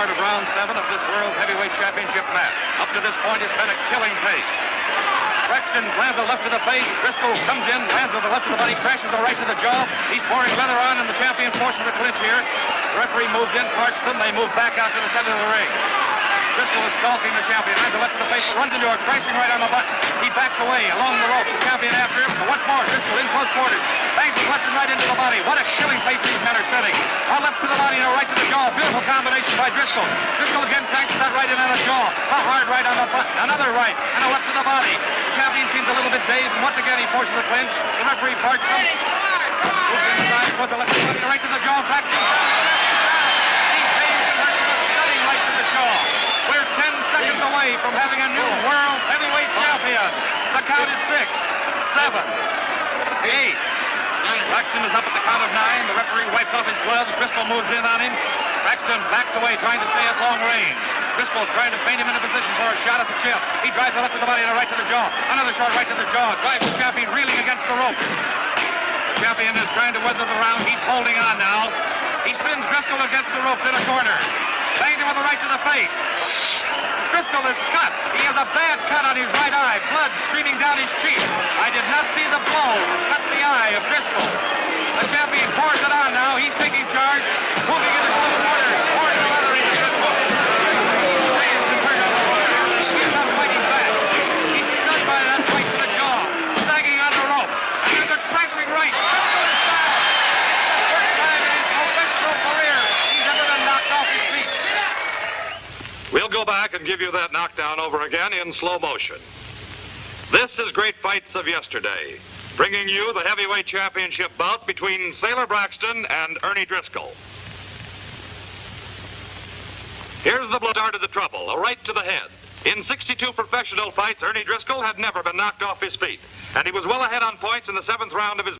start of round seven of this World Heavyweight Championship match. Up to this point, it's been a killing pace. Braxton lands a left to the face. Driscoll comes in, lands a left to the body, crashes a right to the jaw. He's pouring leather on, and the champion forces a clinch here. The referee moves in, Clarkston. They move back out to the center of the ring. Driscoll is stalking the champion. Lands a left to the face, runs into her, crashing right on the button. He backs away along the rope. The champion after him. Once more, Driscoll in close quarters. Bangs with left and right into the body. What a killing pace these men are setting. A left to the body and a right to the jaw. Beautiful combination by Driscoll. Driscoll again crashes that right in on the jaw. A hard right on the button. Another right and a left to the body. The champion seems a little bit dazed, and once again he forces a clinch. The referee parts him. Moves inside the left, left, right to the jaw. Back to the He's dazed and hurt with a stunning right to the jaw. We're 10 seconds away from having a new world heavyweight champion. The count is six, seven, eight. Braxton is up at the count of nine. The referee wipes off his gloves. Driscoll moves in on him. Braxton backs away, trying to stay at long range. Driscoll's trying to feint him into position for a shot at the chip. He drives a left to the body and a right to the jaw. Another short right to the jaw. Drives the champion reeling against the rope. The champion is trying to weather the round. He's holding on now. He spins Driscoll against the rope in a corner. Bangs him with the right to the face. Is cut. He has a bad cut on his right eye. Blood streaming down his cheek. I did not see the blow cut the eye of Driscoll. The champion pours it on now. He's taking charge. Moving into close quarters. Pouring the leather into Driscoll. Hands and hurt on the water. He's not fighting back. He's stunned by that right to the jaw. Sagging on the rope. And there's a crashing right. Driscoll is down. First time in his professional career he's ever been knocked off his feet. We'll go back and give you that knockdown over again in slow motion. This is Great Fights of Yesterday, bringing you the heavyweight championship bout between Sailor Braxton and Ernie Driscoll. Here's the blow start of the trouble, a right to the head. In 62 professional fights, Ernie Driscoll had never been knocked off his feet, and he was well ahead on points in the seventh round of his